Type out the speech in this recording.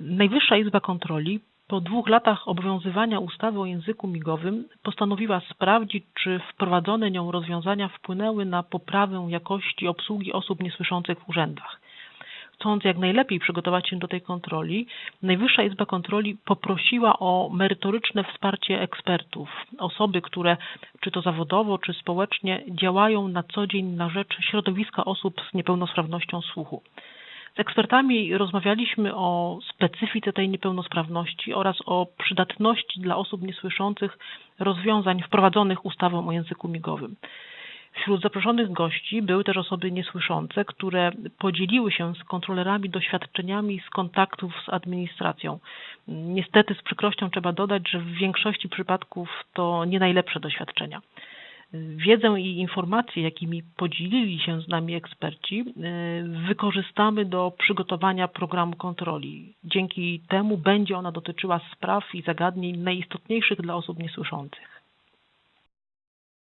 Najwyższa Izba Kontroli po dwóch latach obowiązywania ustawy o języku migowym postanowiła sprawdzić, czy wprowadzone nią rozwiązania wpłynęły na poprawę jakości obsługi osób niesłyszących w urzędach. Chcąc jak najlepiej przygotować się do tej kontroli, Najwyższa Izba Kontroli poprosiła o merytoryczne wsparcie ekspertów, osoby, które czy to zawodowo, czy społecznie działają na co dzień na rzecz środowiska osób z niepełnosprawnością słuchu. Z ekspertami rozmawialiśmy o specyfice tej niepełnosprawności oraz o przydatności dla osób niesłyszących rozwiązań wprowadzonych ustawą o języku migowym. Wśród zaproszonych gości były też osoby niesłyszące, które podzieliły się z kontrolerami doświadczeniami z kontaktów z administracją. Niestety z przykrością trzeba dodać, że w większości przypadków to nie najlepsze doświadczenia. Wiedzę i informacje, jakimi podzielili się z nami eksperci, wykorzystamy do przygotowania programu kontroli. Dzięki temu będzie ona dotyczyła spraw i zagadnień najistotniejszych dla osób niesłyszących.